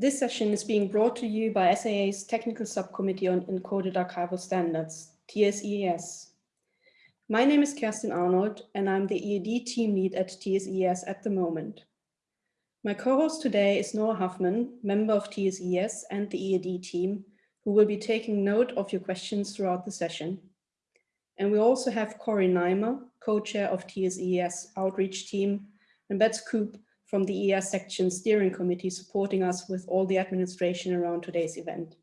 This session is being brought to you by SAA's Technical Subcommittee on Encoded Archival Standards, TSES. My name is Kerstin Arnold, and I'm the EAD team lead at TSES at the moment. My co-host today is Noah Huffman, member of TSES and the EAD team, who will be taking note of your questions throughout the session. And we also have Corey Nimer, co-chair of TSES outreach team, and Bets Coop from the ES section steering committee supporting us with all the administration around today's event.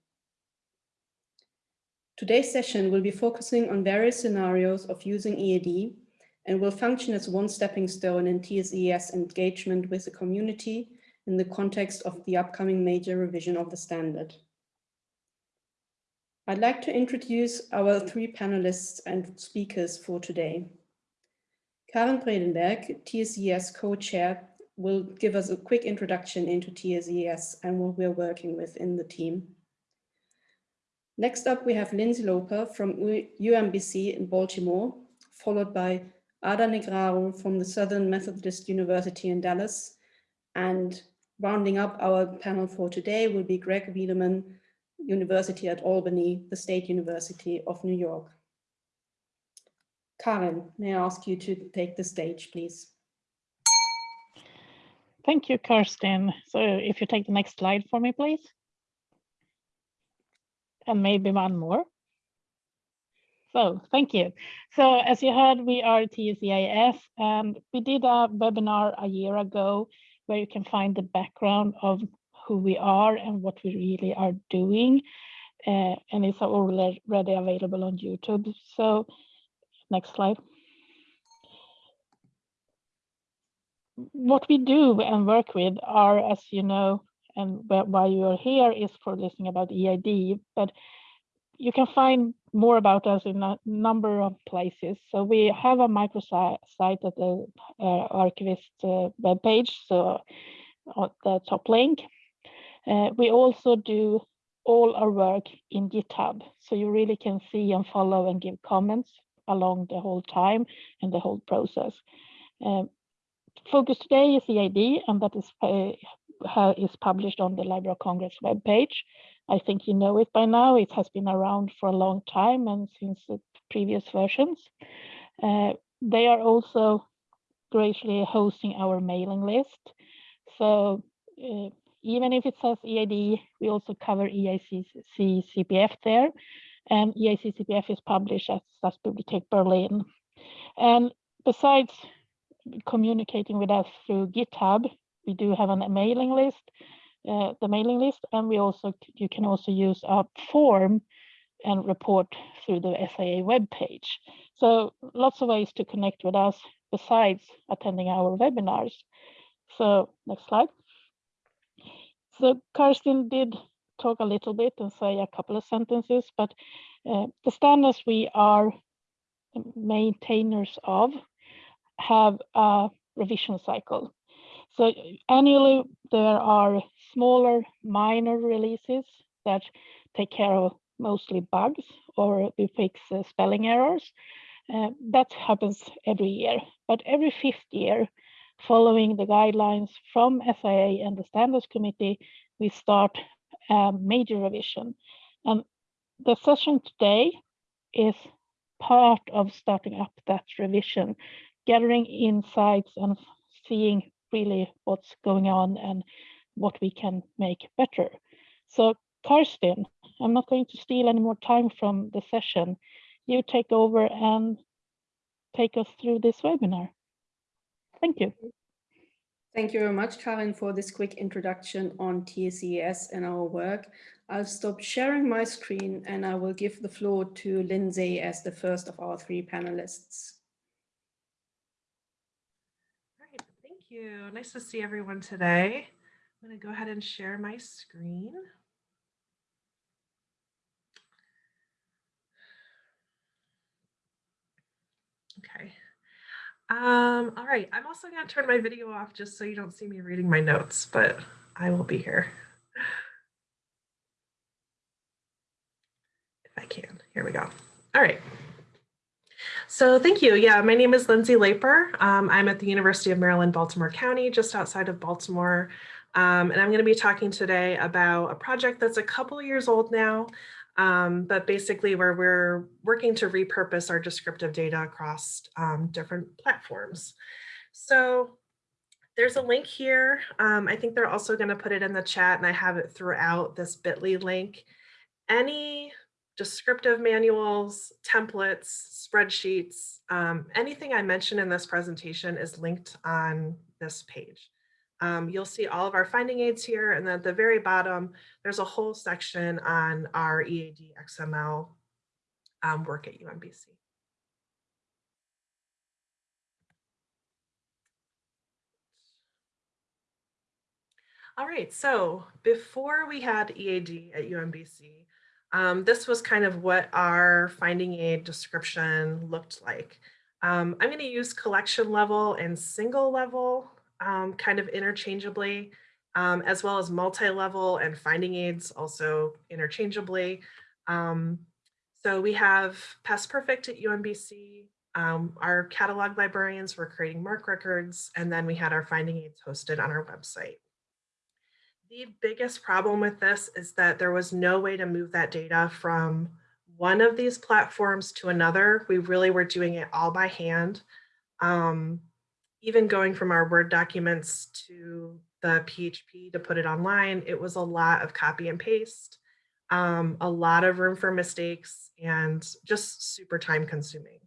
Today's session will be focusing on various scenarios of using EAD and will function as one stepping stone in TSES engagement with the community in the context of the upcoming major revision of the standard. I'd like to introduce our three panelists and speakers for today. Karin Bredenberg, TSES co-chair, will give us a quick introduction into TSES and what we're working with in the team. Next up, we have Lindsay Loeper from UMBC in Baltimore, followed by Ada Negraru from the Southern Methodist University in Dallas. And rounding up our panel for today will be Greg Wiedeman, University at Albany, the State University of New York. Karin, may I ask you to take the stage, please? Thank you, Kerstin. So if you take the next slide for me, please. And maybe one more. So thank you. So as you heard, we are TSEIS and we did a webinar a year ago where you can find the background of who we are and what we really are doing. Uh, and it's already available on YouTube. So next slide. What we do and work with are, as you know, and why you are here is for listening about EAD, but you can find more about us in a number of places. So we have a microsite at the uh, archivist uh, webpage, so on the top link. Uh, we also do all our work in GitHub, so you really can see and follow and give comments along the whole time and the whole process. Um, focus today is EAD, and that is, uh, is published on the Library of Congress webpage. I think you know it by now. It has been around for a long time and since the previous versions. Uh, they are also graciously hosting our mailing list. So uh, even if it says EAD, we also cover EAC CPF there. And EAC CPF is published at Staatsbibliothek Berlin. And besides communicating with us through GitHub, we do have a mailing list uh, the mailing list and we also you can also use a form and report through the SAA webpage. So lots of ways to connect with us besides attending our webinars. So next slide. So Kerstin did talk a little bit and say a couple of sentences, but uh, the standards we are maintainers of have a revision cycle. So annually there are smaller minor releases that take care of mostly bugs or we fix uh, spelling errors. Uh, that happens every year, but every fifth year, following the guidelines from SAA and the Standards Committee, we start a major revision. And the session today is part of starting up that revision, gathering insights and seeing really what's going on and what we can make better. So Kerstin, I'm not going to steal any more time from the session. You take over and take us through this webinar. Thank you. Thank you very much, Karin, for this quick introduction on TSES and our work. I'll stop sharing my screen and I will give the floor to Lindsay as the first of our three panelists. You. Nice to see everyone today. I'm going to go ahead and share my screen. Okay. Um, all right, I'm also going to turn my video off just so you don't see me reading my notes, but I will be here. If I can. Here we go. All right. So thank you. Yeah, my name is Lindsay Loeper. Um, I'm at the University of Maryland, Baltimore County, just outside of Baltimore. Um, and I'm going to be talking today about a project that's a couple years old now, um, but basically where we're working to repurpose our descriptive data across um, different platforms. So there's a link here. Um, I think they're also going to put it in the chat and I have it throughout this bit.ly link. Any descriptive manuals, templates, spreadsheets, um, anything I mentioned in this presentation is linked on this page. Um, you'll see all of our finding aids here and then at the very bottom, there's a whole section on our EAD XML um, work at UMBC. All right, so before we had EAD at UMBC, um, this was kind of what our finding aid description looked like. Um, I'm going to use collection level and single level um, kind of interchangeably, um, as well as multi-level and finding aids also interchangeably. Um, so we have Past Perfect at UMBC. Um, our catalog librarians were creating MARC records, and then we had our finding aids hosted on our website. The biggest problem with this is that there was no way to move that data from one of these platforms to another. We really were doing it all by hand. Um, even going from our Word documents to the PHP to put it online, it was a lot of copy and paste, um, a lot of room for mistakes and just super time consuming,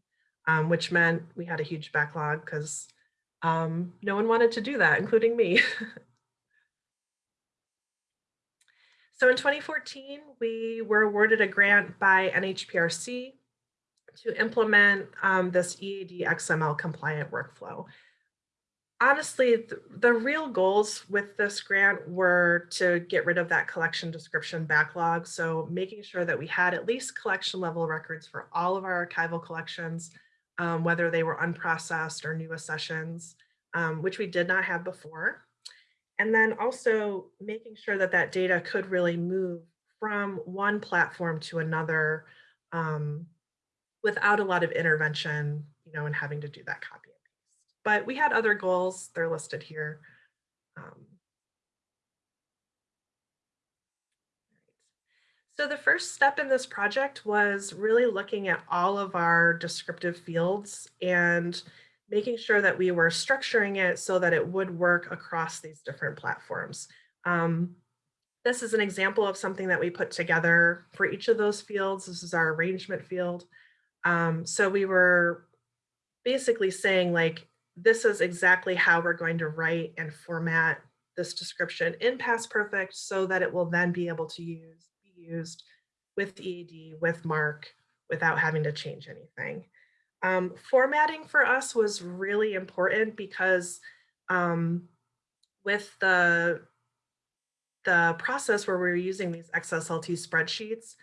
um, which meant we had a huge backlog because um, no one wanted to do that, including me. So in 2014, we were awarded a grant by NHPRC to implement um, this EAD XML compliant workflow. Honestly, the, the real goals with this grant were to get rid of that collection description backlog. So making sure that we had at least collection level records for all of our archival collections, um, whether they were unprocessed or new accessions, um, which we did not have before. And then also making sure that that data could really move from one platform to another um, without a lot of intervention, you know, and having to do that copy and paste. But we had other goals, they're listed here. Um, So the first step in this project was really looking at all of our descriptive fields and making sure that we were structuring it so that it would work across these different platforms. Um, this is an example of something that we put together for each of those fields. This is our arrangement field. Um, so we were basically saying like, this is exactly how we're going to write and format this description in Past Perfect so that it will then be able to use be used with EAD, with MARC, without having to change anything. Um, formatting for us was really important because um, with the, the process where we were using these XSLT spreadsheets,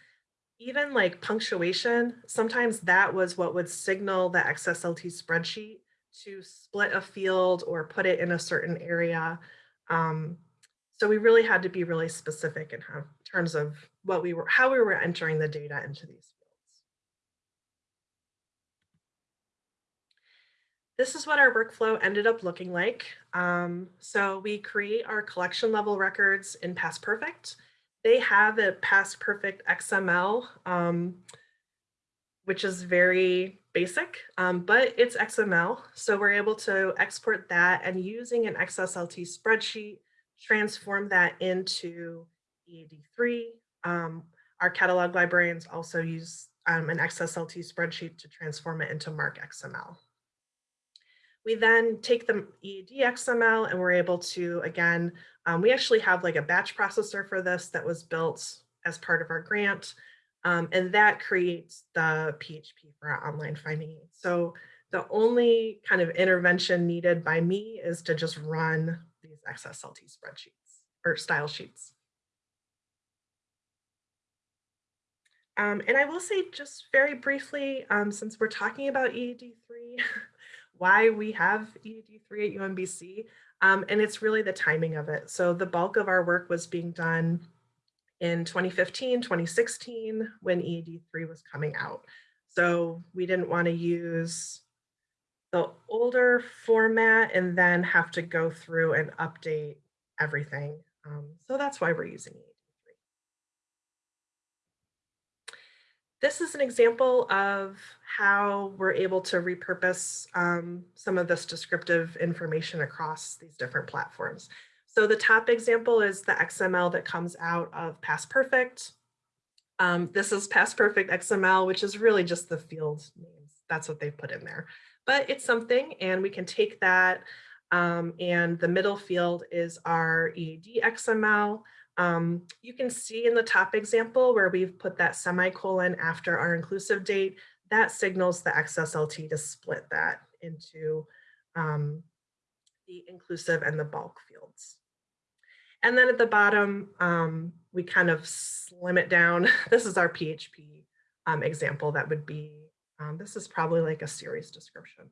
even like punctuation, sometimes that was what would signal the XSLT spreadsheet to split a field or put it in a certain area. Um, so we really had to be really specific in how, terms of what we were, how we were entering the data into these this is what our workflow ended up looking like. Um, so we create our collection level records in Past Perfect. They have a Past Perfect XML, um, which is very basic, um, but it's XML. So we're able to export that and using an XSLT spreadsheet, transform that into EAD3. Um, our catalog librarians also use um, an XSLT spreadsheet to transform it into MARC XML. We then take the EAD XML and we're able to, again, um, we actually have like a batch processor for this that was built as part of our grant. Um, and that creates the PHP for our online finding aids. So the only kind of intervention needed by me is to just run these XSLT spreadsheets or style sheets. Um, and I will say just very briefly, um, since we're talking about EAD3, why we have EAD3 at UMBC. Um, and it's really the timing of it. So the bulk of our work was being done in 2015, 2016, when EAD3 was coming out. So we didn't want to use the older format and then have to go through and update everything. Um, so that's why we're using EAD3. This is an example of how we're able to repurpose um, some of this descriptive information across these different platforms. So the top example is the XML that comes out of Past Perfect. Um, this is Past Perfect XML, which is really just the field names. That's what they've put in there. But it's something, and we can take that, um, and the middle field is our EAD XML. Um, you can see in the top example where we've put that semicolon after our inclusive date, that signals the XSLT to split that into um, the inclusive and the bulk fields. And then at the bottom, um, we kind of slim it down. This is our PHP um, example that would be, um, this is probably like a series description.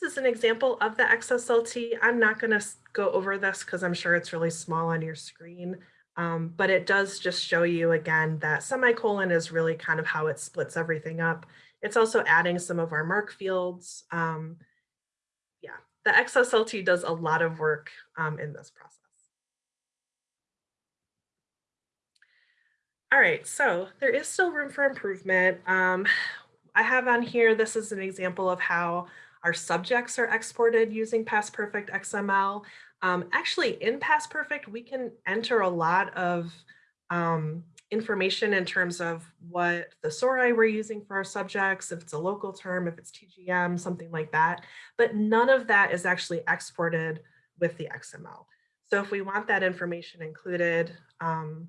This is an example of the XSLT. I'm not going to go over this because I'm sure it's really small on your screen, um, but it does just show you again that semicolon is really kind of how it splits everything up. It's also adding some of our MARC fields. Um, yeah, the XSLT does a lot of work um, in this process. All right, so there is still room for improvement. Um, I have on here, this is an example of how our subjects are exported using Past Perfect XML. Um, actually, in Past Perfect, we can enter a lot of um, information in terms of what thesauri we're using for our subjects, if it's a local term, if it's TGM, something like that. But none of that is actually exported with the XML. So if we want that information included, um,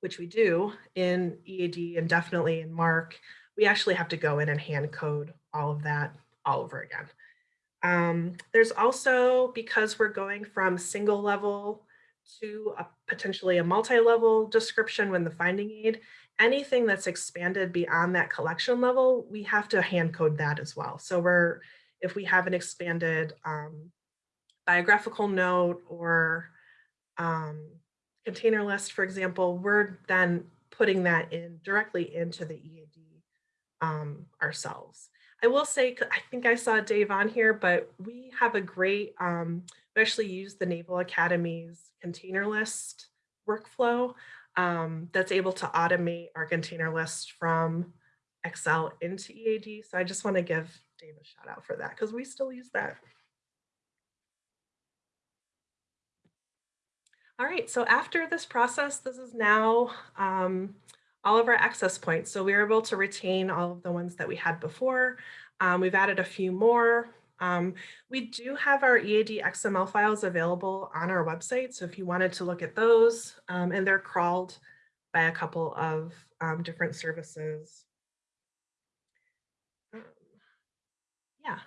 which we do in EAD and definitely in MARC, we actually have to go in and hand code all of that all over again. Um, there's also, because we're going from single level to a, potentially a multi-level description when the finding aid, anything that's expanded beyond that collection level, we have to hand code that as well. So we're, if we have an expanded um, biographical note or um, container list, for example, we're then putting that in directly into the EAD um, ourselves. I will say, I think I saw Dave on here, but we have a great, um, we actually use the Naval Academy's container list workflow um, that's able to automate our container list from Excel into EAD. So I just want to give Dave a shout out for that because we still use that. All right, so after this process, this is now um, all of our access points. So we were able to retain all of the ones that we had before. Um, we've added a few more. Um, we do have our EAD XML files available on our website. So if you wanted to look at those, um, and they're crawled by a couple of um, different services. Um, yeah.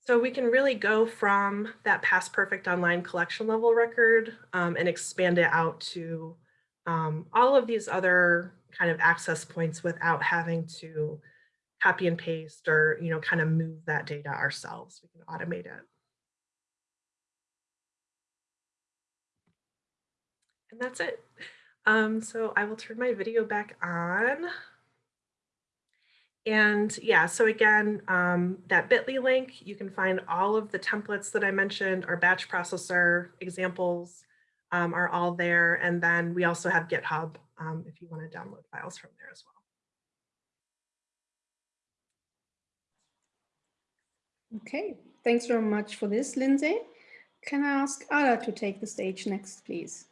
So we can really go from that past perfect online collection level record um, and expand it out to um, all of these other kind of access points without having to copy and paste or, you know, kind of move that data ourselves. We can automate it. And that's it. Um, so I will turn my video back on. And yeah, so again, um, that bit.ly link, you can find all of the templates that I mentioned, our batch processor examples um, are all there. And then we also have GitHub um, if you want to download files from there as well. Okay, thanks very much for this, Lindsay. Can I ask Ada to take the stage next, please?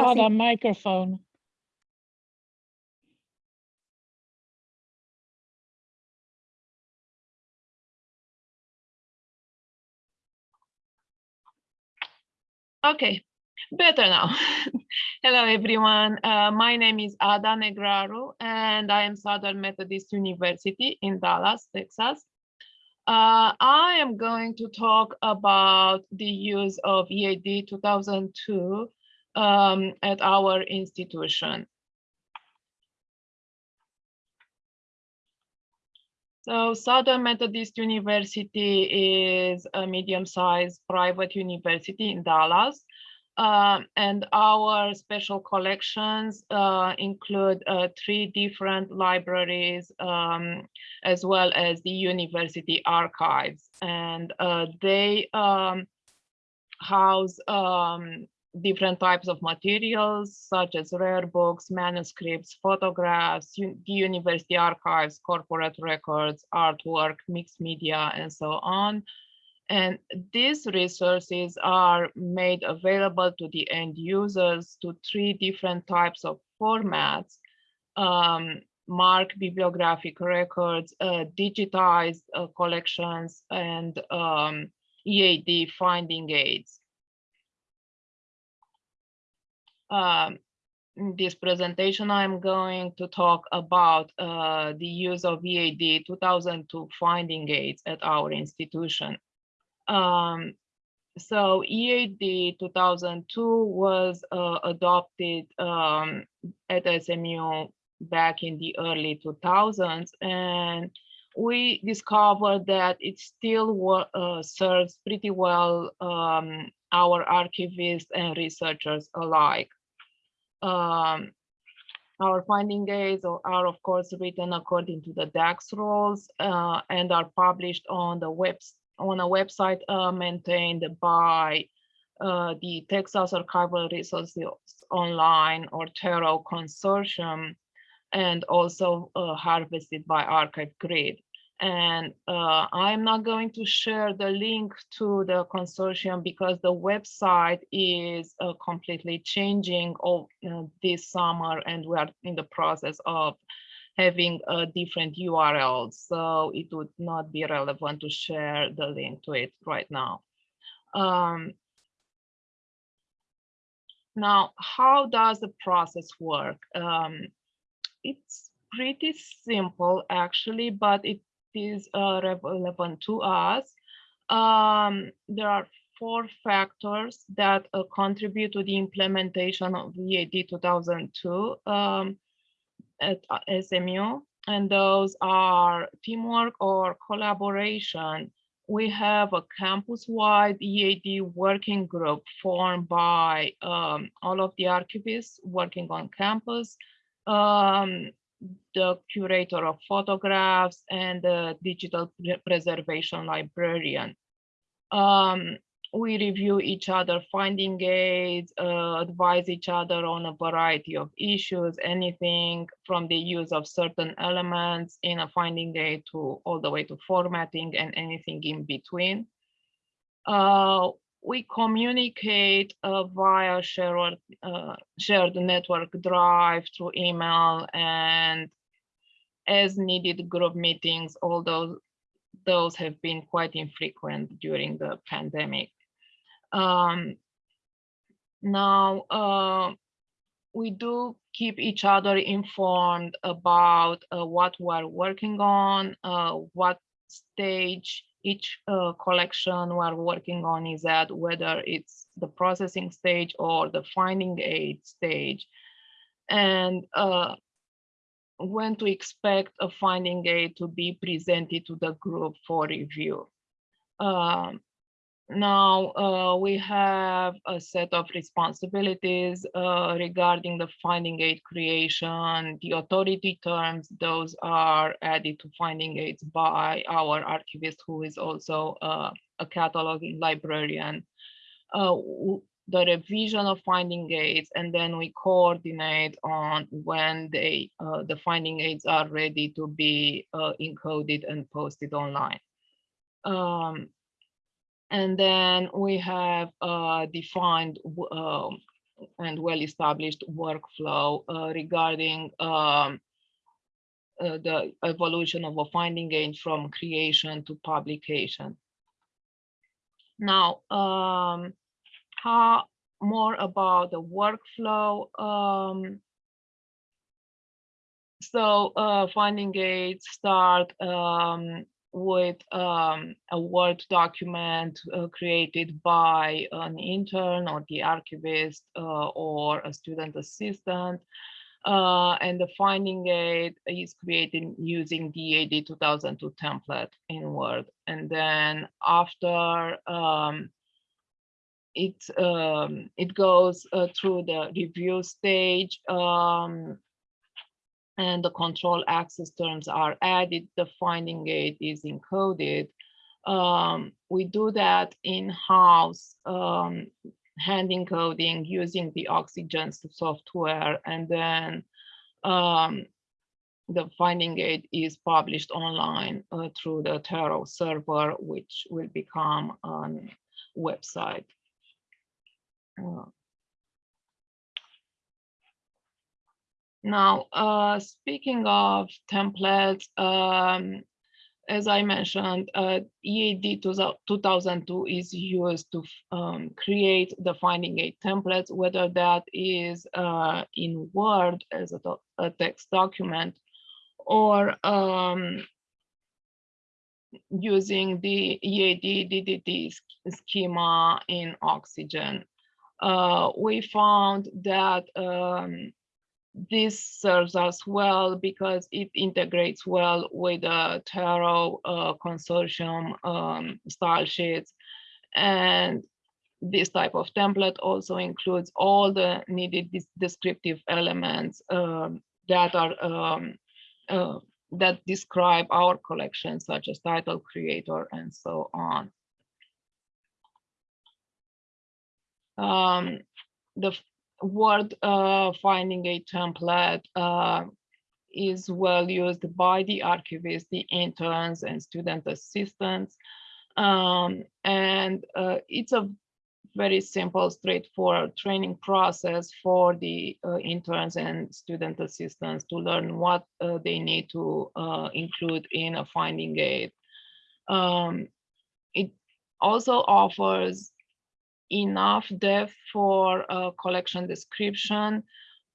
Ada, microphone. Okay, better now. Hello, everyone. Uh, my name is Ada Negraru, and I am Southern Methodist University in Dallas, Texas. Uh, I am going to talk about the use of EAD 2002 um, at our institution. So Southern Methodist University is a medium-sized private university in Dallas. Um, and our special collections uh, include uh, three different libraries, um, as well as the university archives. And uh, they um, house um, different types of materials, such as rare books, manuscripts, photographs, the university archives, corporate records, artwork, mixed media, and so on. And these resources are made available to the end users to three different types of formats, um, MARC bibliographic records, uh, digitized uh, collections, and um, EAD finding aids. Um, in this presentation, I'm going to talk about uh, the use of EAD 2002 finding aids at our institution. Um, so EAD 2002 was uh, adopted um, at SMU back in the early 2000s, and we discovered that it still uh, serves pretty well um, our archivists and researchers alike. Um, our finding aids are, of course, written according to the DACS rules uh, and are published on the on a website uh, maintained by uh, the Texas Archival Resources Online or TARO consortium and also uh, harvested by Archive Grid. And uh, I'm not going to share the link to the consortium because the website is uh, completely changing all, this summer and we are in the process of having a different URLs. So it would not be relevant to share the link to it right now. Um, now, how does the process work? Um, it's pretty simple actually, but it is uh, relevant to us. Um, there are four factors that uh, contribute to the implementation of EAD 2002. Um, at uh, SMU, and those are teamwork or collaboration. We have a campus-wide EAD working group formed by um, all of the archivists working on campus, um, the curator of photographs, and the digital preservation librarian. Um, we review each other finding aids, uh, advise each other on a variety of issues, anything from the use of certain elements in a finding aid to all the way to formatting and anything in between. Uh, we communicate uh, via shared, uh, shared network drive through email and as needed group meetings, although those have been quite infrequent during the pandemic. Um, now, uh, we do keep each other informed about uh, what we're working on, uh, what stage each uh, collection we're working on is at, whether it's the processing stage or the finding aid stage, and uh, when to expect a finding aid to be presented to the group for review. Um, now uh, we have a set of responsibilities uh, regarding the finding aid creation, the authority terms, those are added to finding aids by our archivist who is also uh, a cataloging librarian. Uh, the revision of finding aids and then we coordinate on when they uh, the finding aids are ready to be uh, encoded and posted online. Um, and then we have a defined uh, and well-established workflow uh, regarding um, uh, the evolution of a finding aid from creation to publication. Now, um, how more about the workflow. Um, so uh, finding aids start um, with um, a Word document uh, created by an intern or the archivist uh, or a student assistant. Uh, and the finding aid is created using the EAD 2002 template in Word. And then after um, it, um, it goes uh, through the review stage um, and the control access terms are added, the finding aid is encoded. Um, we do that in-house um, hand encoding using the Oxygen software and then um, the finding aid is published online uh, through the Taro server, which will become a website. Uh, now, uh, speaking of templates, um, as I mentioned, uh, EAD 2002 is used to um, create the finding aid templates, whether that is uh, in Word as a, a, text document or um, using the EAD DTD schema in Oxygen. Uh, we found that um, this serves us well because it integrates well with the Taro uh, consortium um, style sheets. And this type of template also includes all the needed descriptive elements um, that are um, uh, that describe our collection, such as title creator and so on. Um, the Word uh, finding aid template uh, is well used by the archivists, the interns and student assistants. Um, and uh, it's a very simple, straightforward training process for the uh, interns and student assistants to learn what uh, they need to uh, include in a finding aid. Um, it also offers enough depth for a collection description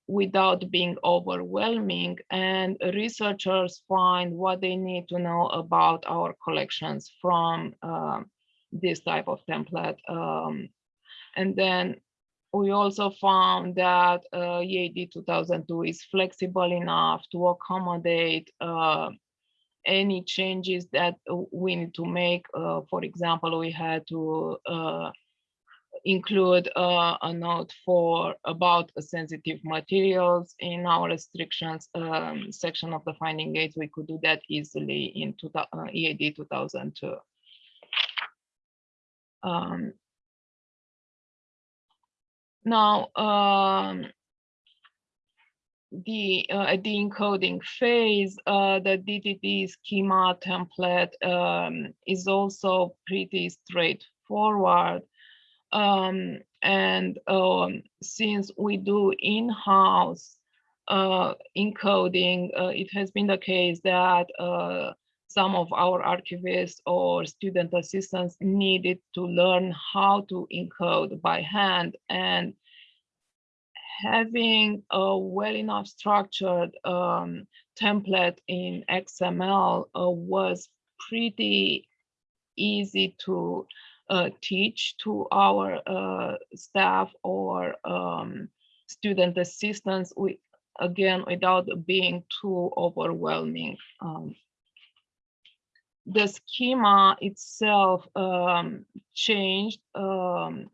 without being overwhelming and researchers find what they need to know about our collections from uh, this type of template. Um, and then we also found that uh, EAD 2002 is flexible enough to accommodate uh, any changes that we need to make. Uh, for example, we had to uh, include uh, a note for about sensitive materials in our restrictions um, section of the finding aids. We could do that easily in two, uh, EAD 2002. Um, now, um, the uh, the encoding phase, uh, the DTD schema template um, is also pretty straightforward. Um, and um, since we do in-house uh, encoding, uh, it has been the case that uh, some of our archivists or student assistants needed to learn how to encode by hand and having a well enough structured um, template in XML uh, was pretty easy to uh, teach to our uh, staff or um, student assistants, we, again, without being too overwhelming. Um, the schema itself um, changed um,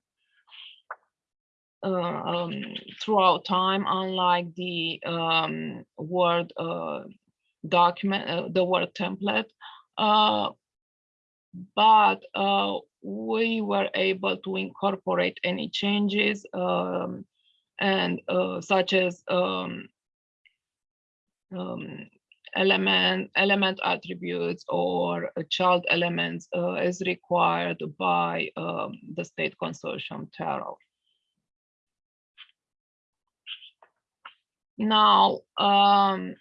uh, um, throughout time, unlike the um, Word uh, document, uh, the Word template. But uh, we were able to incorporate any changes um, and uh, such as um, um, element element attributes or child elements uh, as required by um, the state consortium Taro. Now, um,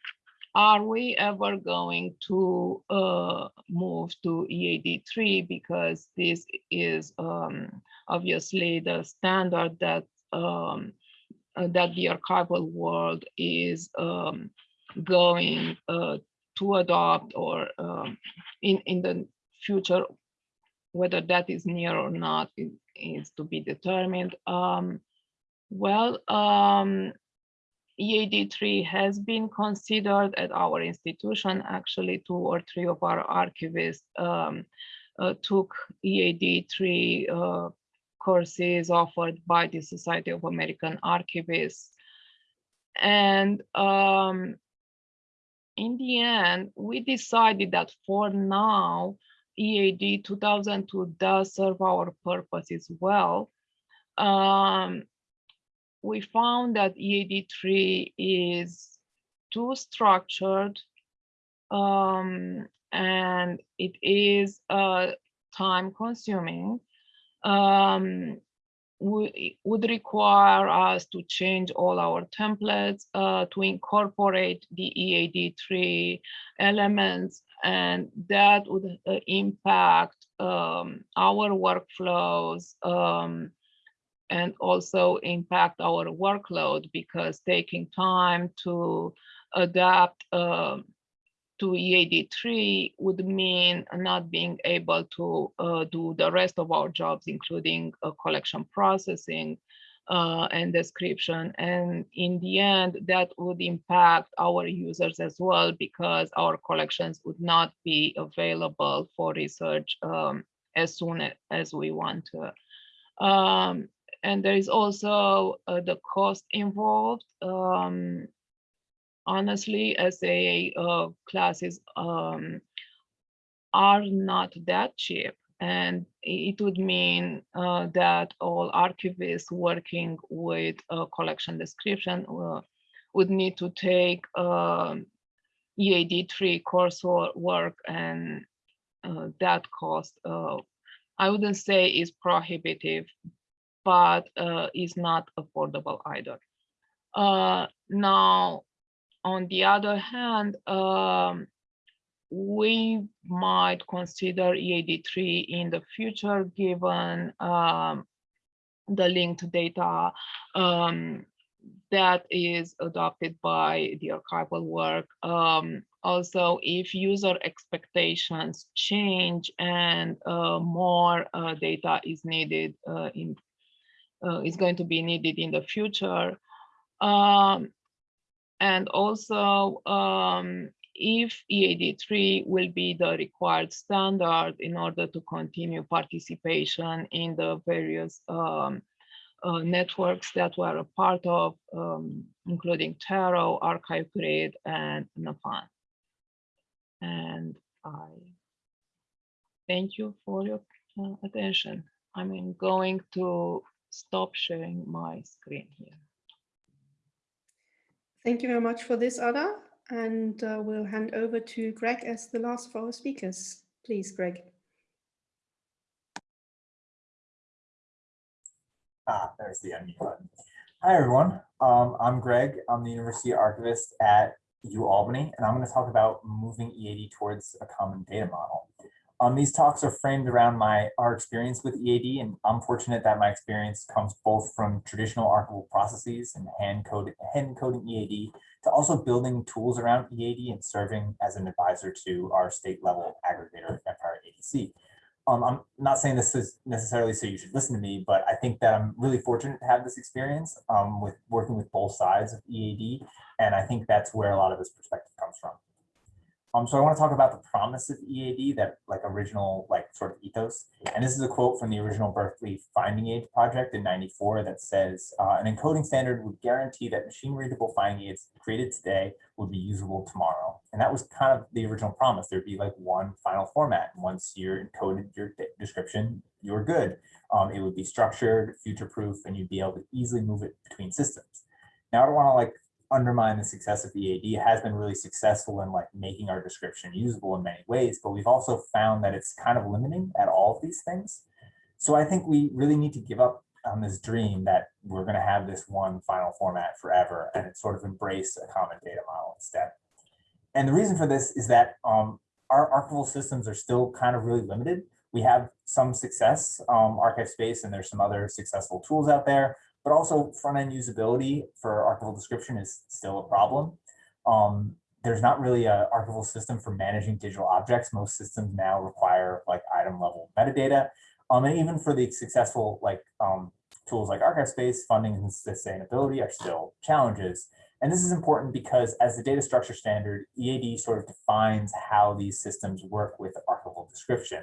are we ever going to uh, move to EAD3 because this is um, obviously the standard that um, uh, that the archival world is um, going uh, to adopt or um, in, in the future, whether that is near or not is, is to be determined. Um, well, um, EAD3 has been considered at our institution. Actually, two or three of our archivists um, uh, took EAD3 uh, courses offered by the Society of American Archivists. And um, in the end, we decided that for now, EAD 2002 does serve our purposes well. Um, we found that EAD3 is too structured um, and it is uh, time consuming. Um, we, would require us to change all our templates uh, to incorporate the EAD3 elements and that would uh, impact um, our workflows um, and also impact our workload because taking time to adapt um, to EAD3 would mean not being able to uh, do the rest of our jobs, including uh, collection processing uh, and description. And in the end, that would impact our users as well because our collections would not be available for research um, as soon as we want to. Um, and there is also uh, the cost involved. Um, honestly, SAA uh, classes um, are not that cheap. And it would mean uh, that all archivists working with a collection description uh, would need to take um, EAD3 coursework and uh, that cost, uh, I wouldn't say is prohibitive, but uh, is not affordable either. Uh, now, on the other hand, um, we might consider EAD3 in the future given um, the linked data um, that is adopted by the archival work. Um, also, if user expectations change and uh, more uh, data is needed uh, in is going to be needed in the future. Um, and also, um, if EAD3 will be the required standard in order to continue participation in the various um, uh, networks that we're a part of, um, including Taro, Archive Grid, and NAFAN. And I thank you for your uh, attention. I'm going to stop sharing my screen here. Thank you very much for this, Ada. And uh, we'll hand over to Greg as the last of our speakers. Please, Greg. Ah, there's the unmute button. Hi, everyone. Um, I'm Greg. I'm the University Archivist at UAlbany, and I'm going to talk about moving EAD towards a common data model. Um, these talks are framed around my our experience with EAD, and I'm fortunate that my experience comes both from traditional archival processes and hand coding, hand coding EAD to also building tools around EAD and serving as an advisor to our state level aggregator, Empire ADC. Um, I'm not saying this is necessarily so you should listen to me, but I think that I'm really fortunate to have this experience um, with working with both sides of EAD. And I think that's where a lot of this perspective comes from. Um, so I want to talk about the promise of EAD, that like original like sort of ethos. And this is a quote from the original Berkeley Finding Aids project in 94 that says, uh, an encoding standard would guarantee that machine readable finding aids created today would be usable tomorrow. And that was kind of the original promise. There'd be like one final format. Once you're encoded your description, you're good. Um, it would be structured, future-proof, and you'd be able to easily move it between systems. Now I don't want to like undermine the success of EAD. It has been really successful in like making our description usable in many ways, but we've also found that it's kind of limiting at all of these things. So I think we really need to give up on this dream that we're going to have this one final format forever and sort of embrace a common data model instead. And the reason for this is that um, our archival systems are still kind of really limited. We have some success, um, ArchivesSpace, and there's some other successful tools out there, but also front-end usability for archival description is still a problem. Um, there's not really an archival system for managing digital objects. Most systems now require like item level metadata. Um, and even for the successful like um, tools like ArchivesSpace, funding and sustainability are still challenges. And this is important because as the data structure standard, EAD sort of defines how these systems work with archival description.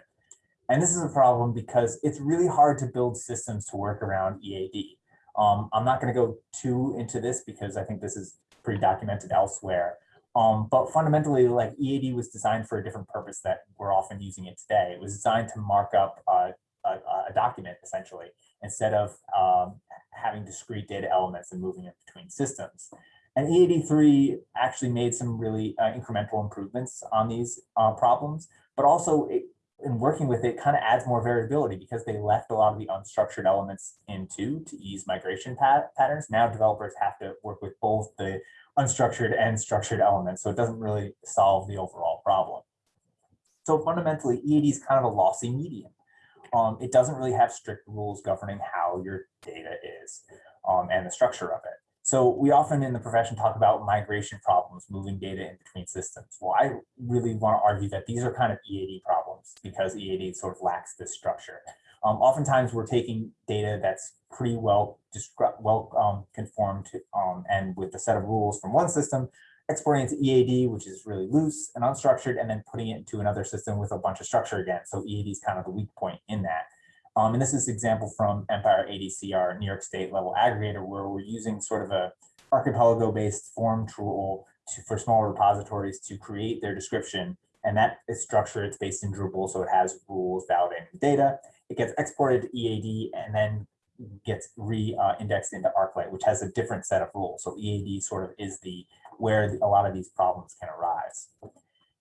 And this is a problem because it's really hard to build systems to work around EAD. Um, I'm not going to go too into this because I think this is pretty documented elsewhere. Um, but fundamentally, like EAD was designed for a different purpose that we're often using it today. It was designed to mark up a, a, document essentially, instead of um, having discrete data elements and moving it between systems. And EAD3 actually made some really uh, incremental improvements on these uh, problems, but also it, in working with it kind of adds more variability because they left a lot of the unstructured elements into to ease migration pat patterns. Now developers have to work with both the unstructured and structured elements, so it doesn't really solve the overall problem. So fundamentally, EAD is kind of a lossy medium. Um, it doesn't really have strict rules governing how your data is um, and the structure of it. So we often in the profession talk about migration problems, moving data in between systems. Well, I really want to argue that these are kind of EAD problems because EAD sort of lacks this structure. Um, oftentimes we're taking data that's pretty well well um, conformed to, um, and with a set of rules from one system, exporting it to EAD, which is really loose and unstructured, and then putting it into another system with a bunch of structure again. So EAD is kind of the weak point in that. Um, and this is an example from Empire ADC, our New York State level aggregator, where we're using sort of a archipelago-based form tool to, for small repositories to create their description. And that is structured, it's based in Drupal, so it has rules validating data. It gets exported to EAD and then gets re-indexed uh, into ArcLight, which has a different set of rules. So EAD sort of is the where a lot of these problems can arise.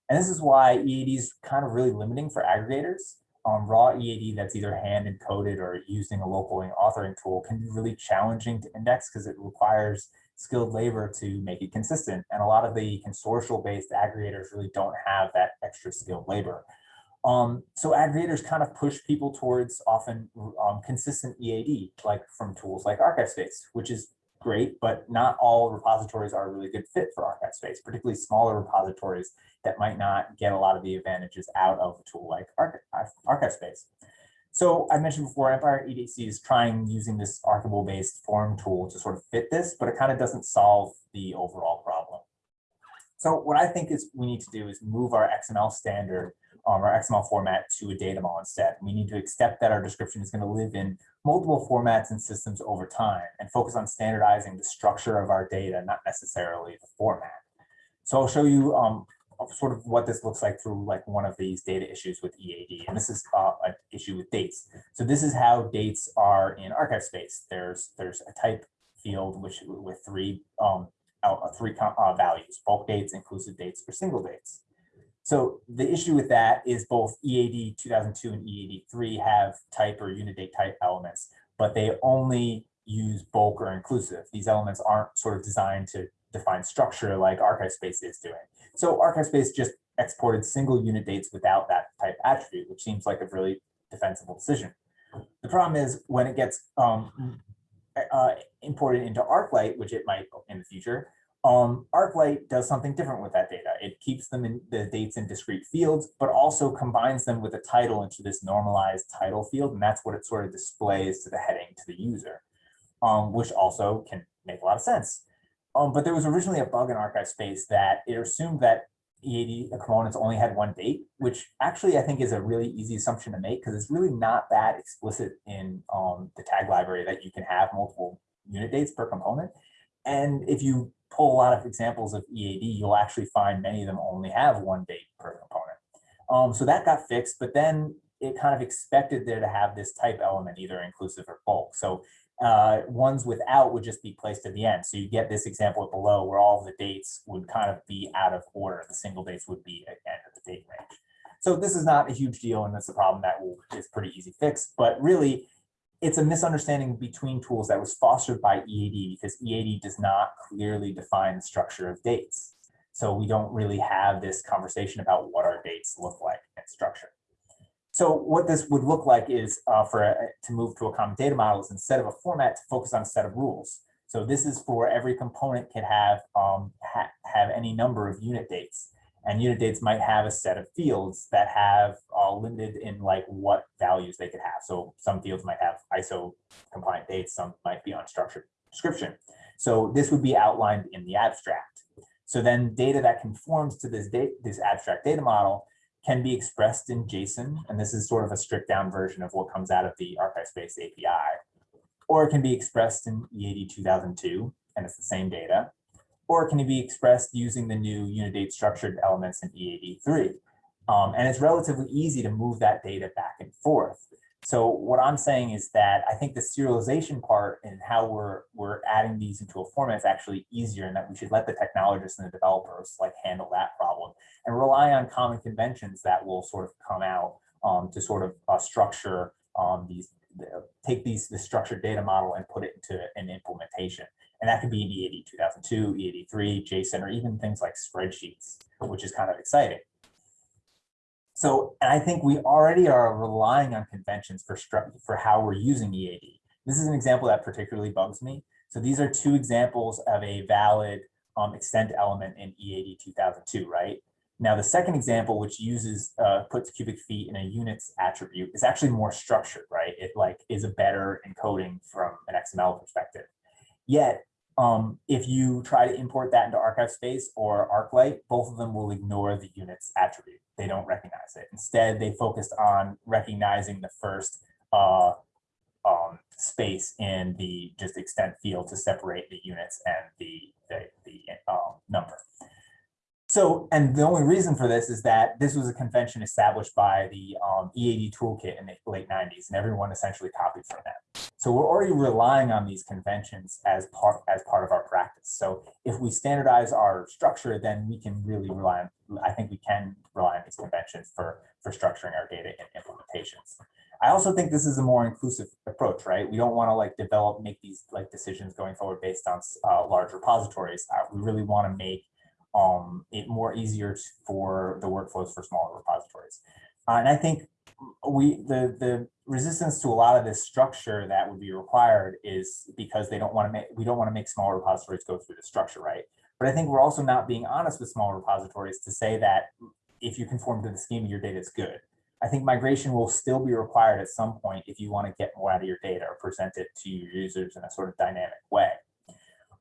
And this is why EAD is kind of really limiting for aggregators um, raw EAD that's either hand encoded or using a local authoring tool can be really challenging to index because it requires skilled labor to make it consistent. And a lot of the consortial based aggregators really don't have that extra skilled labor. Um, so aggregators kind of push people towards often um, consistent EAD, like from tools like ArchivesSpace, which is great, but not all repositories are a really good fit for ArchivesSpace, particularly smaller repositories that might not get a lot of the advantages out of a tool like ArchivesSpace. So I mentioned before, Empire ADC is trying using this Archipelago-based form tool to sort of fit this, but it kind of doesn't solve the overall problem. So what I think is we need to do is move our XML standard um, our XML format to a data model instead. We need to accept that our description is going to live in multiple formats and systems over time and focus on standardizing the structure of our data, not necessarily the format. So I'll show you um, sort of what this looks like through like one of these data issues with EAD. And this is uh, an issue with dates. So this is how dates are in ArchivesSpace. There's there's a type field which with three um, uh, three uh, values, bulk dates, inclusive dates, or single dates. So the issue with that is both EAD 2002 and EAD 3 have type or unit date type elements, but they only use bulk or inclusive. These elements aren't sort of designed to define structure like ArchivesSpace is doing. So ArchivesSpace just exported single unit dates without that type attribute, which seems like a really defensible decision. The problem is when it gets um, uh, imported into ArcLight, which it might in the future, um, ArcLight does something different with that data. It keeps them in the dates in discrete fields, but also combines them with a title into this normalized title field. And that's what it sort of displays to the heading to the user, um, which also can make a lot of sense. Um, but there was originally a bug in ArchivesSpace that it assumed that EAD components only had one date, which actually I think is a really easy assumption to make because it's really not that explicit in um, the tag library that you can have multiple unit dates per component. And if you pull a lot of examples of EAD, you'll actually find many of them only have one date per component. Um, so that got fixed, but then it kind of expected there to have this type element, either inclusive or bulk. So uh, ones without would just be placed at the end. So you get this example below where all the dates would kind of be out of order. The single dates would be at the end of the date range. So this is not a huge deal, and that's a problem that will, is pretty easy fix. But really, it's a misunderstanding between tools that was fostered by EAD because EAD does not clearly define the structure of dates. So we don't really have this conversation about what our dates look like and structure. So what this would look like is uh, for a, to move to a common data model is instead of a format to focus on a set of rules. So this is for every component can have um, ha have any number of unit dates. And unit dates might have a set of fields that have uh, limited in like what values they could have. So some fields might have ISO compliant dates, some might be on unstructured description. So this would be outlined in the abstract. So then data that conforms to this date, this abstract data model can be expressed in JSON. And this is sort of a stripped down version of what comes out of the ArchivesSpace API. Or it can be expressed in E EAD 2002, and it's the same data. Or it can be expressed using the new unit date structured elements in E EAD 3. Um, and it's relatively easy to move that data back and forth. So what I'm saying is that I think the serialization part and how we're we're adding these into a format is actually easier and that we should let the technologists and the developers like handle that problem and rely on common conventions that will sort of come out um, to sort of uh, structure um, these, the- take these, the structured data model and put it into an implementation. And that could be in E EAD 2002, EAD 3, JSON, or even things like spreadsheets, which is kind of exciting. So, and I think we already are relying on conventions for for how we're using EAD. This is an example that particularly bugs me. So these are two examples of a valid um, extent element in EAD 2002, right? Now, the second example, which uses, uh, puts cubic feet in a units attribute is actually more structured, right? It like is a better encoding from an XML perspective. Yet, um, if you try to import that into ArchivesSpace or ArcLight, both of them will ignore the units attribute. They don't recognize it. Instead, they focused on recognizing the first uh, um, space in the just extent field to separate the units and the, the, the um, number. So, and the only reason for this is that this was a convention established by the um, EAD toolkit in the late 90s, and everyone essentially copied from that. So we're already relying on these conventions as part as part of our practice. So if we standardize our structure, then we can really rely on. I think we can rely on these conventions for for structuring our data and implementations. I also think this is a more inclusive approach, right? We don't want to like develop make these like decisions going forward based on uh, large repositories. Uh, we really want to make um, it more easier for the workflows for smaller repositories. Uh, and I think we the the resistance to a lot of this structure that would be required is because they don't want to make we don't want to make small repositories go through the structure, right? But I think we're also not being honest with small repositories to say that if you conform to the schema, your data is good. I think migration will still be required at some point if you want to get more out of your data or present it to your users in a sort of dynamic way.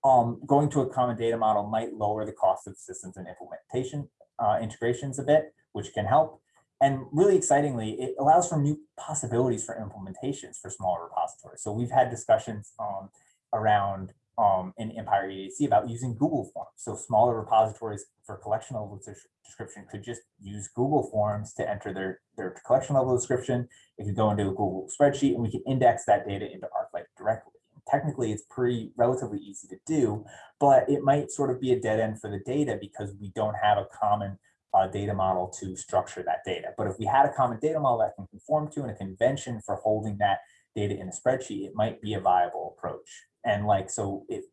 Um, going to a common data model might lower the cost of systems and implementation uh, integrations a bit, which can help. And really excitingly, it allows for new possibilities for implementations for smaller repositories. So we've had discussions um, around um, in Empire ADC about using Google Forms. So smaller repositories for collection level description could just use Google Forms to enter their, their collection level description. It could go into a Google spreadsheet and we can index that data into directly. Technically, it's pretty relatively easy to do, but it might sort of be a dead end for the data because we don't have a common uh, data model to structure that data. But if we had a common data model that can conform to and a convention for holding that data in a spreadsheet, it might be a viable approach. And like, so it,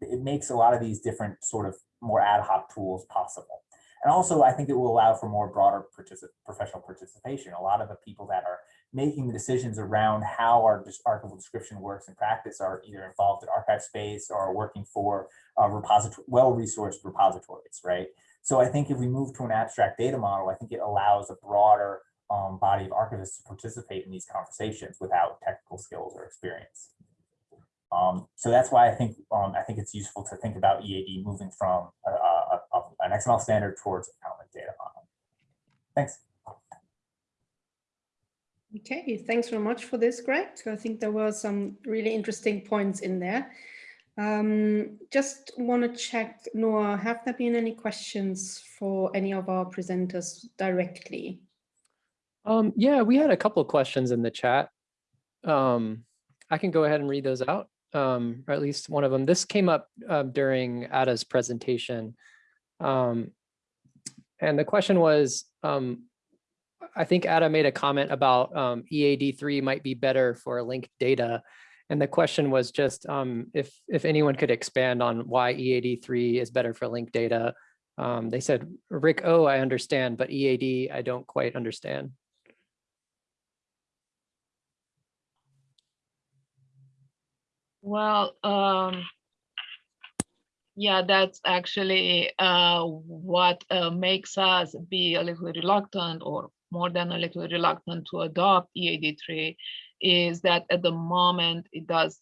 it makes a lot of these different sort of more ad hoc tools possible. And also, I think it will allow for more broader partici- professional participation. A lot of the people that are making the decisions around how our archival description works in practice are either involved in ArchivesSpace or working for uh, repository, well-resourced repositories, right? So I think if we move to an abstract data model, I think it allows a broader um, body of archivists to participate in these conversations without technical skills or experience. Um, so that's why I think um, I think it's useful to think about EAD moving from a, a, a, an XML standard towards a common data model. Thanks. Okay, thanks very much for this, Greg. I think there were some really interesting points in there. Um, just want to check, Noah, have there been any questions for any of our presenters directly? Um, yeah, we had a couple of questions in the chat. Um, I can go ahead and read those out, um, or at least one of them. This came up uh, during Ada's presentation. Um, and the question was, um, I think Ada made a comment about um, EAD3 might be better for linked data. And the question was just um, if, if anyone could expand on why EAD3 is better for linked data. Um, they said, RiC, oh, I understand, but EAD, I don't quite understand. Well, um, Yeah, that's actually uh, what uh, makes us be a little reluctant or more than a little reluctant to adopt E EAD3 is that at the moment it does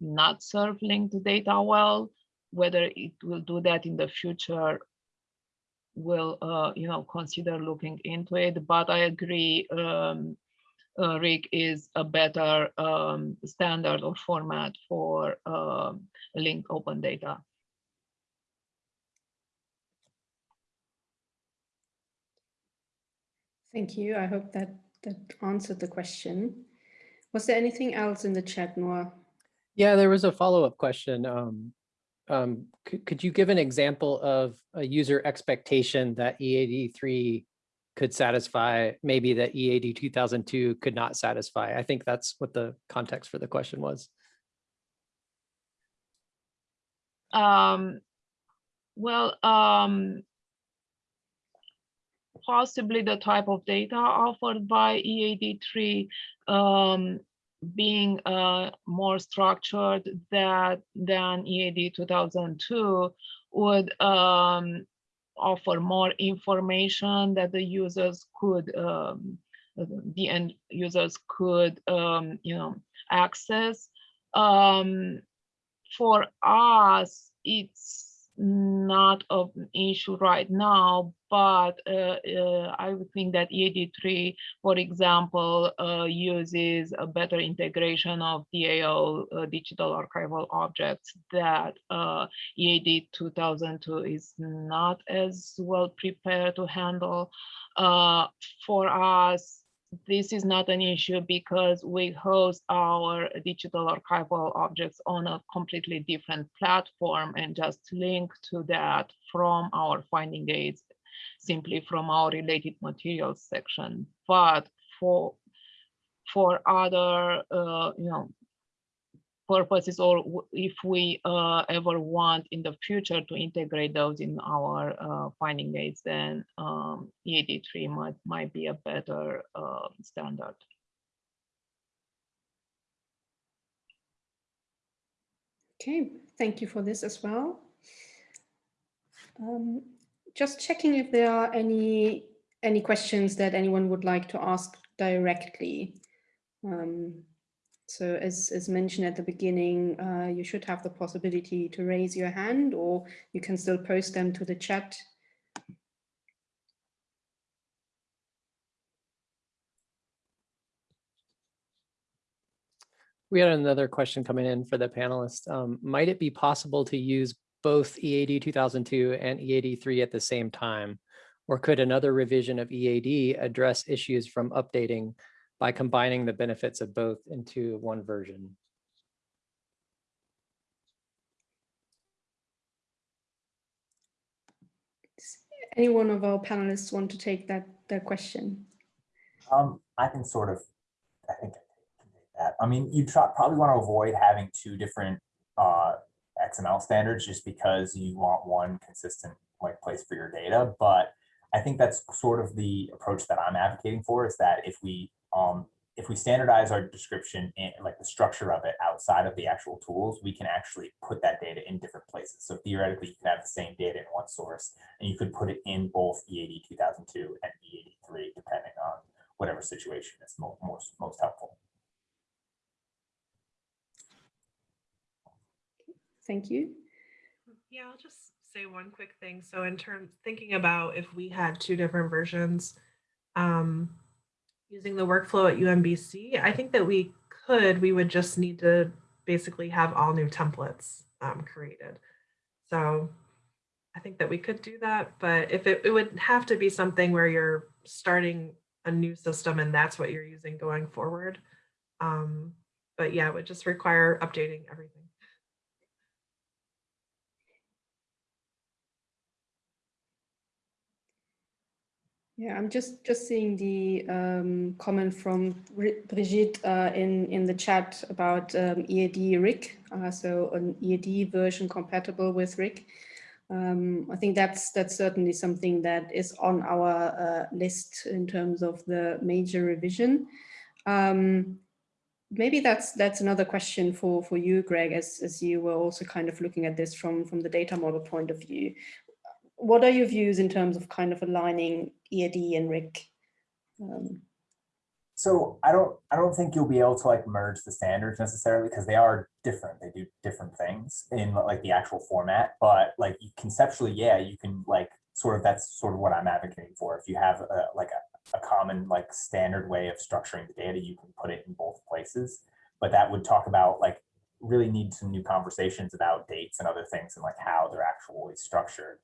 not serve linked data well. Whether it will do that in the future, will uh, you know consider looking into it. But I agree, um, uh, RiC is a better um, standard or format for um, linked open data. Thank you. I hope that that answered the question. Was there anything else in the chat, Noah? Yeah, there was a follow-up question. Um, um, could, could you give an example of a user expectation that EAD three could satisfy, maybe that EAD two thousand two could not satisfy? I think that's what the context for the question was. Um, well, um, possibly the type of data offered by E EAD3 um, being uh, more structured that, than EAD 2002 would um, offer more information that the users could, um, the end users could, um, you know, access. Um, for us, it's not an issue right now, but uh, uh, I would think that EAD3, for example, uh, uses a better integration of DAO digital archival objects that EAD 2002 is not as well prepared to handle. For us, this is not an issue because we host our digital archival objects on a completely different platform and just link to that from our finding aids, simply from our related materials section. But for for other, uh, you know, purposes or if we uh, ever want in the future to integrate those in our uh, finding aids, then um, EAD3 might, might be a better uh, standard. Okay, thank you for this as well. Um, just checking if there are any any questions that anyone would like to ask directly. Um, so as, as mentioned at the beginning, uh, you should have the possibility to raise your hand or you can still post them to the chat. We had another question coming in for the panelists. Um, might it be possible to use both EAD 2002 and EAD 3 at the same time? Or could another revision of EAD address issues from updating by combining the benefits of both into one version? Any one of our panelists want to take that, that question? Um, I can sort of, I think I can take that. I mean, you probably want to avoid having two different uh, XML standards just because you want one consistent like place for your data. But I think that's sort of the approach that I'm advocating for is that if we um, if we standardize our description and like the structure of it outside of the actual tools, we can actually put that data in different places. So theoretically, you can have the same data in one source and you could put it in both EAD 2002 and EAD 3, depending on whatever situation is mo most, most helpful. Thank you. Yeah, I'll just say one quick thing. So in terms thinking about if we had two different versions, um, using the workflow at UMBC, I think that we could, we would just need to basically have all new templates um, created. So I think that we could do that, but if it, it would have to be something where you're starting a new system and that's what you're using going forward. Um, but yeah, it would just require updating everything. Yeah, I'm just just seeing the um, comment from Brigitte uh, in in the chat about um, EAD RIC, uh, so an EAD version compatible with RIC. Um, I think that's that's certainly something that is on our uh, list in terms of the major revision. Um, maybe that's that's another question for for you, Greg, as as you were also kind of looking at this from from the data model point of view. What are your views in terms of kind of aligning EAD and RIC? Um, So I don't, I don't think you'll be able to like merge the standards necessarily because they are different. They do different things in like the actual format, but like conceptually, yeah, you can like sort of, that's sort of what I'm advocating for. If you have a, like a, a common like standard way of structuring the data, you can put it in both places. But that would talk about like really need some new conversations about dates and other things and like how they're actually structured.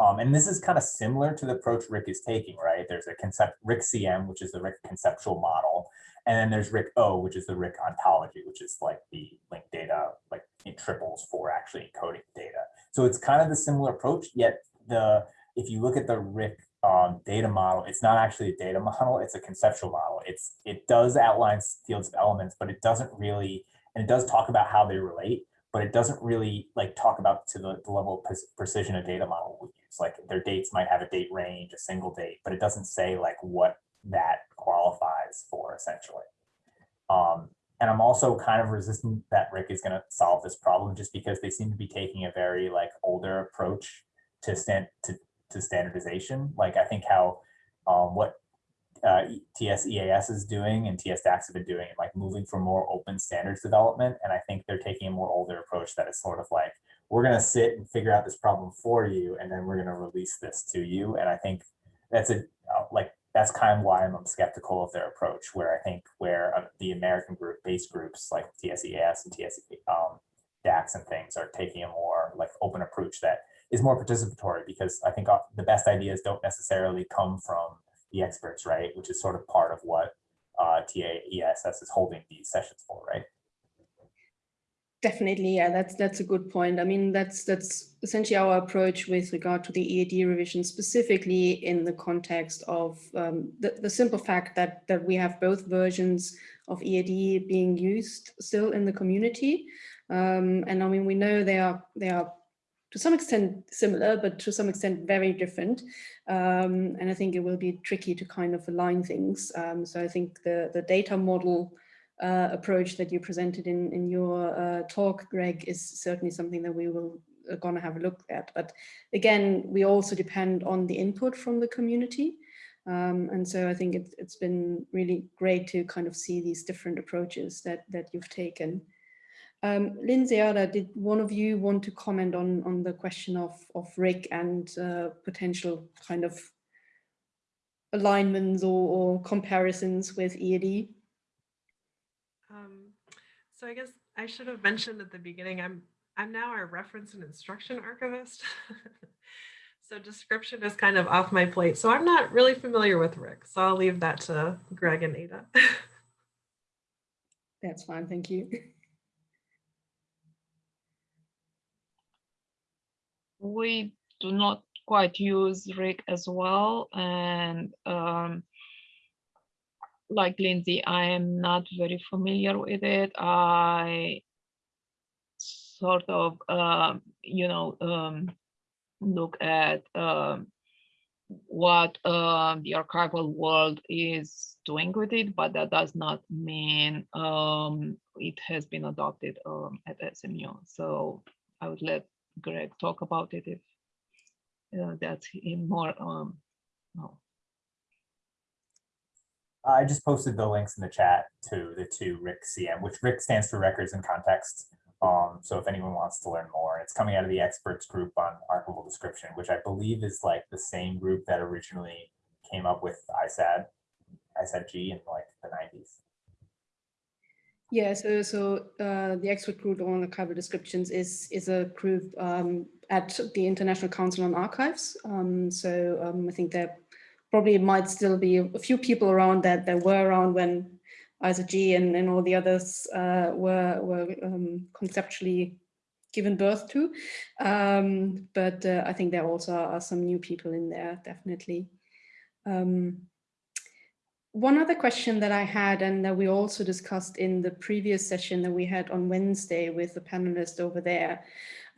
Um, and this is kind of similar to the approach RiC is taking, right? There's a concept, RiC CM, which is the RiC conceptual model. And then there's RiC O, which is the RiC ontology, which is like the linked data, like it triples for actually encoding data. So it's kind of the similar approach, yet the, if you look at the RiC um, data model, it's not actually a data model, it's a conceptual model. It's, it does outline fields of elements, but it doesn't really, and it does talk about how they relate, but it doesn't really like talk about to the, the level of precision a data model would use. Like their dates might have a date range, a single date, but it doesn't say like what that qualifies for essentially. Um, and I'm also kind of resistant that RiC is going to solve this problem just because they seem to be taking a very like older approach to stand to, to standardization. Like I think how um, what uh, TS-EAS is doing and TS-DACS have been doing, like moving for more open standards development. And I think they're taking a more older approach that is sort of like, we're going to sit and figure out this problem for you, and then we're going to release this to you. And I think that's a uh, like that's kind of why I'm skeptical of their approach. Where I think where uh, the American group based groups like TS-EAS and TS um, DACS and things are taking a more like open approach that is more participatory because I think the best ideas don't necessarily come from the experts, right? Which is sort of part of what uh, TS-EAS is holding these sessions for, right? Definitely, yeah, that's that's a good point. I mean, that's that's essentially our approach with regard to the EAD revision, specifically in the context of um, the, the simple fact that that we have both versions of EAD being used still in the community. Um, and I mean, we know they are they are to some extent similar, but to some extent very different. Um, and I think it will be tricky to kind of align things. Um, so I think the the data model uh, approach that you presented in, in your uh, talk, Greg, is certainly something that we will uh, gonna have a look at. But again, we also depend on the input from the community. Um, and so I think it, it's been really great to kind of see these different approaches that, that you've taken. Um, Lindsay, Ada, did one of you want to comment on, on the question of, of RiC and uh, potential kind of alignments or, or comparisons with EAD? Um, so I guess I should have mentioned at the beginning, I'm I'm now our reference and instruction archivist. so description is kind of off my plate. So I'm not really familiar with RiC. So I'll leave that to Greg and Ada. That's fine, thank you. We do not quite use RiC as well. And um, like Lindsay, I am not very familiar with it. I sort of, um, you know, um, look at um, what uh, the archival world is doing with it, but that does not mean um, it has been adopted um, at SMU. So I would let Greg talk about it if uh, that's in more. Um, no. I just posted the links in the chat to the two RiC CM, which RiC stands for Records and Context. Um, so if anyone wants to learn more, it's coming out of the experts group on archival description, which I believe is like the same group that originally came up with ISAD, ISAD-G in like the 90s. Yeah, so so uh, the expert group on archival descriptions is is a group um, at the International Council on Archives. Um, so um, I think there probably might still be a few people around that that were around when ISAG and, and all the others uh, were were um, conceptually given birth to. Um, but uh, I think there also are some new people in there, definitely. Um, one other question that I had and that we also discussed in the previous session that we had on Wednesday with the panelists over there.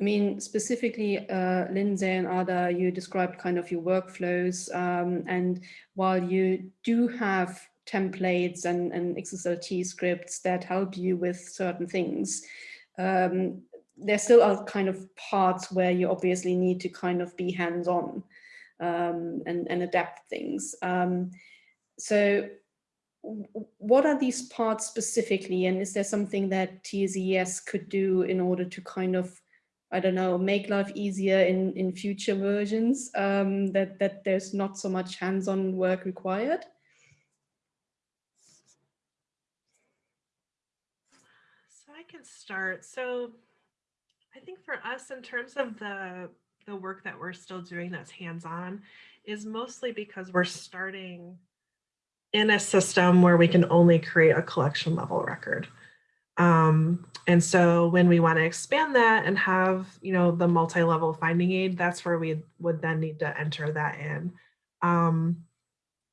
I mean, specifically, uh, Lindsay and Ada, you described kind of your workflows. Um, and while you do have templates and, and XSLT scripts that help you with certain things. Um, there still are kind of parts where you obviously need to kind of be hands-on um, and, and adapt things. Um, so what are these parts specifically and is there something that TS-EAS could do in order to kind of I don't know, make life easier in, in future versions, um, that, that there's not so much hands-on work required? So I can start. So I think for us, in terms of the the work that we're still doing that's hands-on, is mostly because we're starting in a system where we can only create a collection level record. Um, and so when we want to expand that and have, you know, the multi-level finding aid, that's where we would then need to enter that in. Um,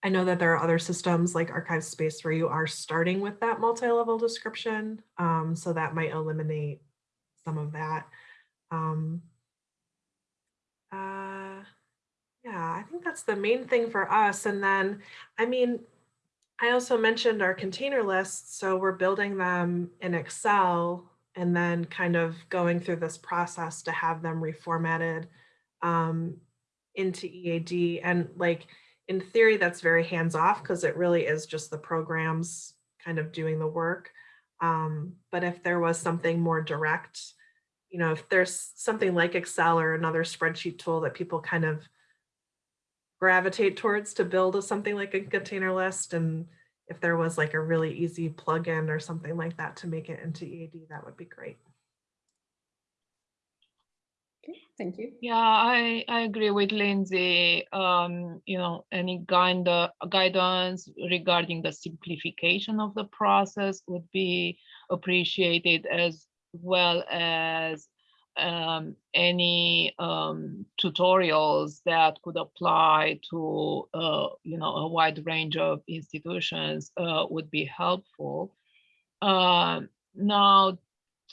I know that there are other systems like ArchivesSpace where you are starting with that multi-level description. Um, so that might eliminate some of that. Um, uh, yeah, I think that's the main thing for us. And then, I mean, I also mentioned our container lists. So we're building them in Excel and then kind of going through this process to have them reformatted um, into EAD. And like in theory, that's very hands off because it really is just the programs kind of doing the work. Um, but if there was something more direct, you know, if there's something like Excel or another spreadsheet tool that people kind of gravitate towards to build a, something like a container list. And if there was like a really easy plugin or something like that to make it into EAD, that would be great. Okay, thank you. Yeah, I, I agree with Lindsay. Um, you know, any guide, guidance regarding the simplification of the process would be appreciated as well as um, any um, tutorials that could apply to uh, you know a wide range of institutions uh, would be helpful. Uh, now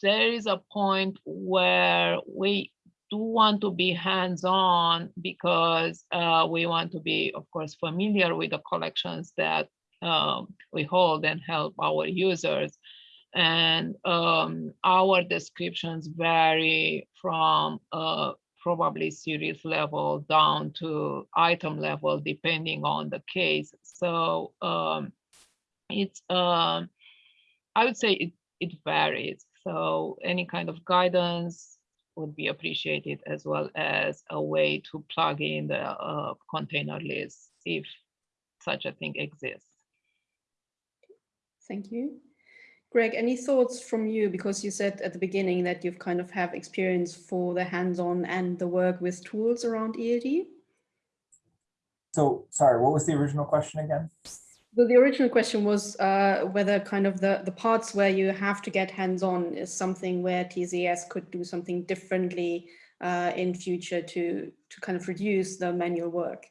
there is a point where we do want to be hands-on because uh, we want to be, of course, familiar with the collections that um, we hold and help our users and um, our descriptions vary from uh, probably series level down to item level depending on the case. So um, it's, um, I would say it, it varies. So any kind of guidance would be appreciated as well as a way to plug in the uh, container list if such a thing exists. Thank you. Greg, any thoughts from you? Because you said at the beginning that you've kind of have experience for the hands-on and the work with tools around EAD. So sorry, what was the original question again? Well, the original question was uh, whether kind of the, the parts where you have to get hands-on is something where TS-EAS could do something differently uh, in future to, to kind of reduce the manual work.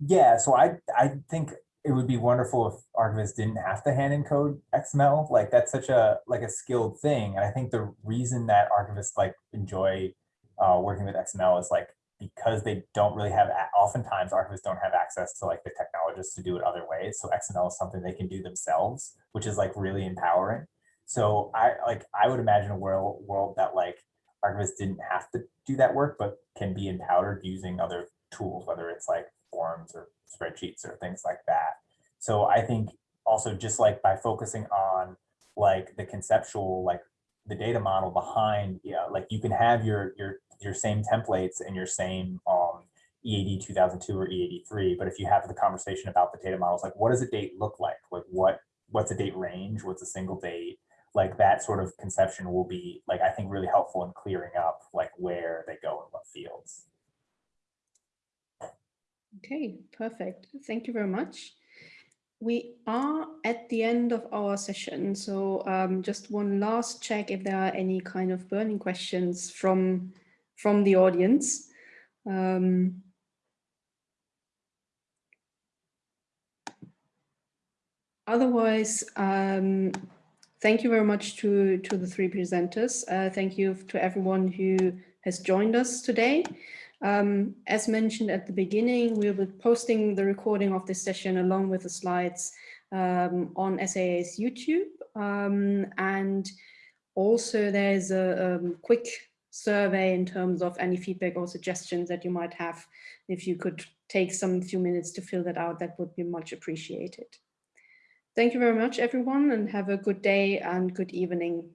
Yeah, so I, I think it would be wonderful if archivists didn't have to hand encode XML. Like that's such a like a skilled thing. And I think the reason that archivists like enjoy uh, working with XML is like because they don't really have oftentimes archivists don't have access to like the technologists to do it other ways. So XML is something they can do themselves, which is like really empowering. So I like I would imagine a world world that like archivists didn't have to do that work, but can be empowered using other tools, whether it's like forms or spreadsheets or things like that. So I think also just like by focusing on like the conceptual, like the data model behind, yeah, like you can have your your your same templates and your same um, EAD 2002 or EAD 3, but if you have the conversation about the data models, like what does a date look like? Like what what's a date range? What's a single date? Like that sort of conception will be like I think really helpful in clearing up like where they go and what fields. Okay, perfect. Thank you very much. We are at the end of our session, so um, just one last check if there are any kind of burning questions from from the audience. Um, otherwise, um, thank you very much to, to the three presenters. Uh, thank you to everyone who has joined us today. Um, as mentioned at the beginning, we'll be posting the recording of this session along with the slides um, on SAA's YouTube. Um, and also there's a um, quick survey in terms of any feedback or suggestions that you might have. If you could take some few minutes to fill that out, that would be much appreciated. Thank you very much, everyone, and have a good day and good evening.